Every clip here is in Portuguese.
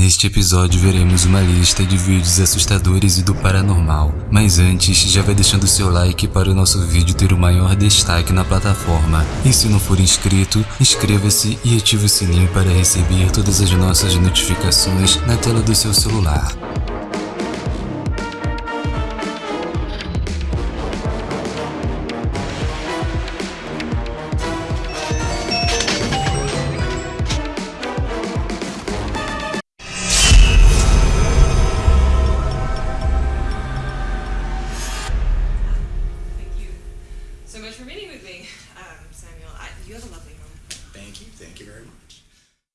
Neste episódio veremos uma lista de vídeos assustadores e do paranormal, mas antes já vai deixando seu like para o nosso vídeo ter o maior destaque na plataforma. E se não for inscrito, inscreva-se e ative o sininho para receber todas as nossas notificações na tela do seu celular.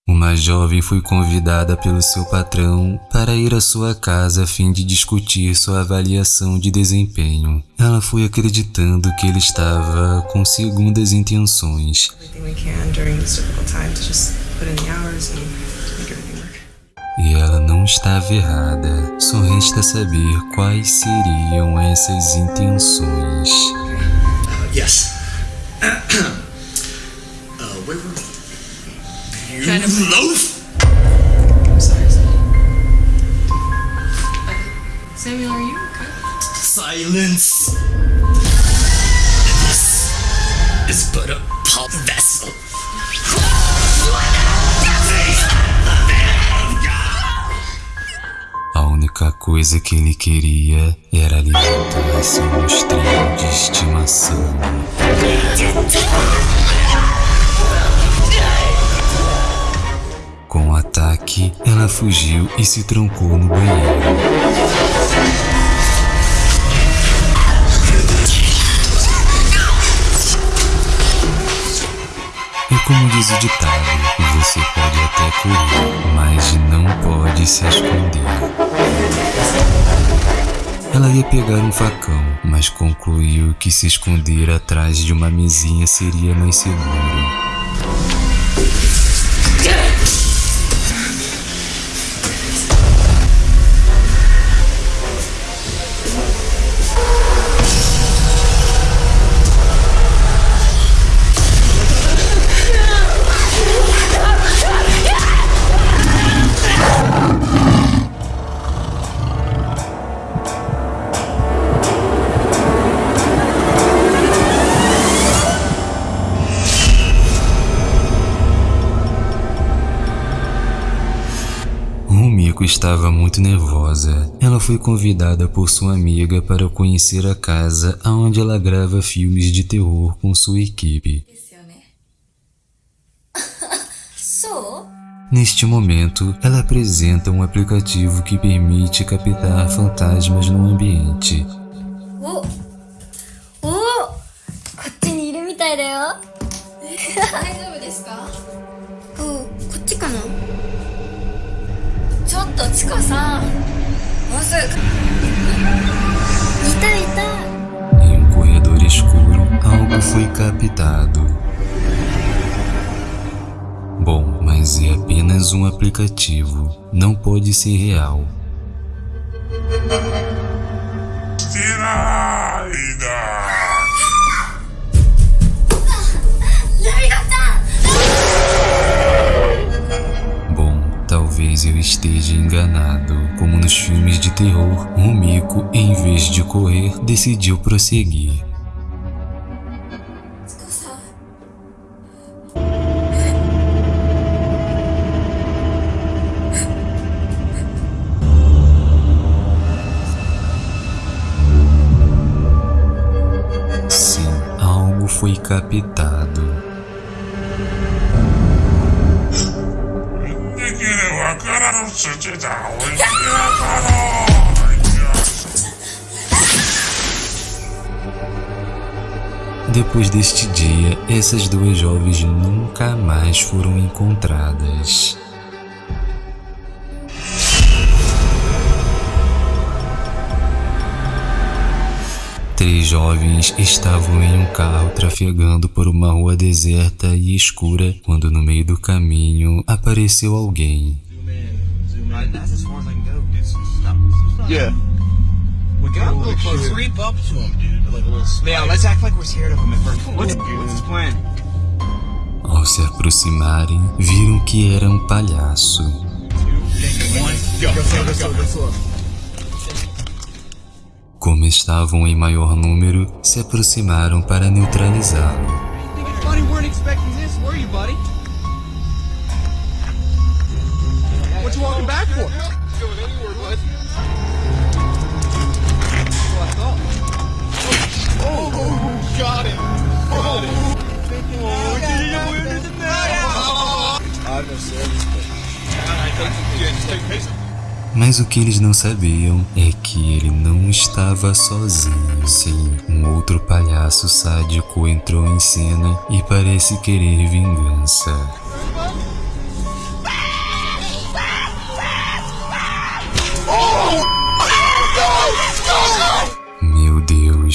Uma jovem foi convidada pelo seu patrão para ir à sua casa a fim de discutir sua avaliação de desempenho. Ela foi acreditando que ele estava com segundas intenções. Everything we can during this difficult time to just put in the hours and make everything work. E ela não estava errada, só resta saber quais seriam essas intenções. Uh, yes. You Trying to- loaf? I'm sorry, Samuel. Samuel, are you okay? Silence. This is but a pub vessel. A única coisa que ele queria era alimentar seu monstrinho de estimação. Com o ataque, ela fugiu e se trancou no banheiro. É como diz o ditado, você pode até correr, mas não pode se esconder. Ela ia pegar um facão, mas concluiu que se esconder atrás de uma mesinha seria mais seguro. estava muito nervosa. Ela foi convidada por sua amiga para conhecer a casa onde ela grava filmes de terror com sua equipe. Neste momento, ela apresenta um aplicativo que permite captar fantasmas no ambiente. おおこっちにいるみたいだよ大丈夫ですかおこっちかなちょっとチコさんもうすぐいたいた Em um corredor escuro, algo foi captado. Bom, mas é apenas um aplicativo. Não pode ser real. Bom, talvez eu esteja enganado. Como nos filmes de terror, Rumiko, em vez de correr, decidiu prosseguir. Sim, algo foi captado. Depois deste dia, essas duas jovens nunca mais foram encontradas. Três jovens estavam em um carro trafegando por uma rua deserta e escura quando, no meio do caminho, apareceu alguém. That's as far as I can go. Dude, stop. stop. Yeah. We got a little close. Creep up to him, dude. Like a little Yeah, let's act like we're scared of him at first. What's, what's his plan? Ao se aproximarem, viram que era um palhaço. Como estavam em maior número, se aproximaram para neutralizá-lo. Buddy, weren't expecting this, were you, buddy? I thought. Oh, oh, got it. Got it. Oh, did you win this I'm no service, but. I think you just take pace. Mas o que eles não sabiam é que ele não estava sozinho. Sim, um outro palhaço sádico entrou em cena e parece querer vingança.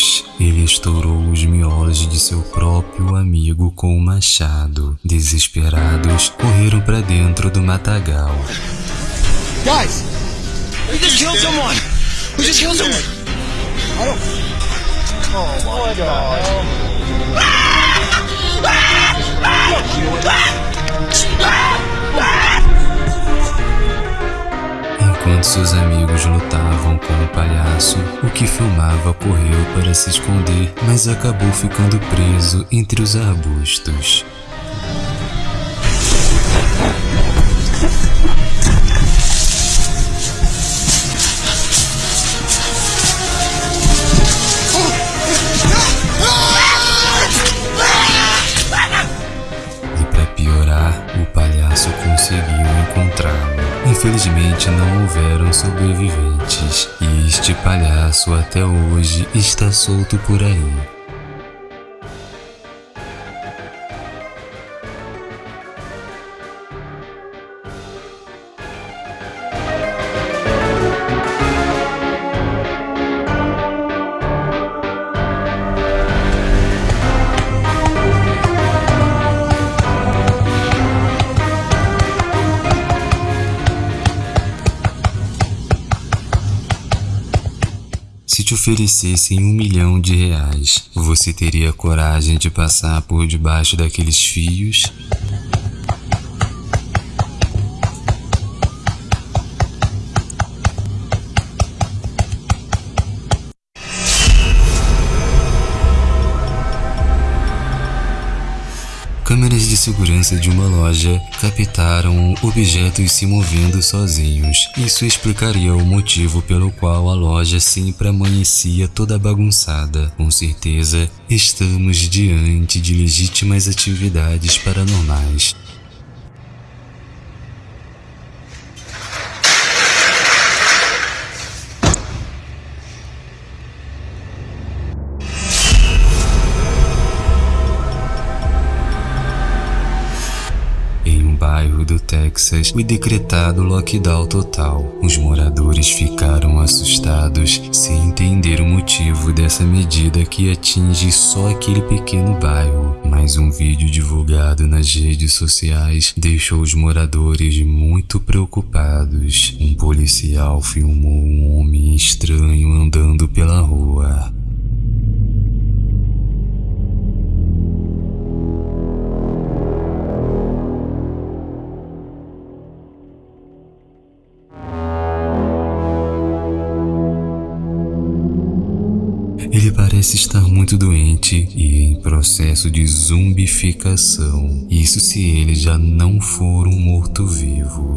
Deus, ele estourou os miolos de seu próprio amigo com o machado. Desesperados, correram para dentro do matagal. Guys! We just killed someone! We just killed someone! I don't. Oh my god. Enquanto seus amigos lutavam com o palhaço, o que filmava correu para se esconder, mas acabou ficando preso entre os arbustos. Infelizmente não houveram sobreviventes e este palhaço até hoje está solto por aí. Te oferecessem um milhão de reais, você teria coragem de passar por debaixo daqueles fios? Câmeras de segurança de uma loja captaram objetos se movendo sozinhos. Isso explicaria o motivo pelo qual a loja sempre amanhecia toda bagunçada. Com certeza, estamos diante de legítimas atividades paranormais. Foi decretado lockdown total. Os moradores ficaram assustados sem entender o motivo dessa medida que atinge só aquele pequeno bairro. Mas um vídeo divulgado nas redes sociais deixou os moradores muito preocupados. Um policial filmou um homem estranho andando pela rua. Muito doente e em processo de zumbificação. Isso se ele já não for um morto-vivo.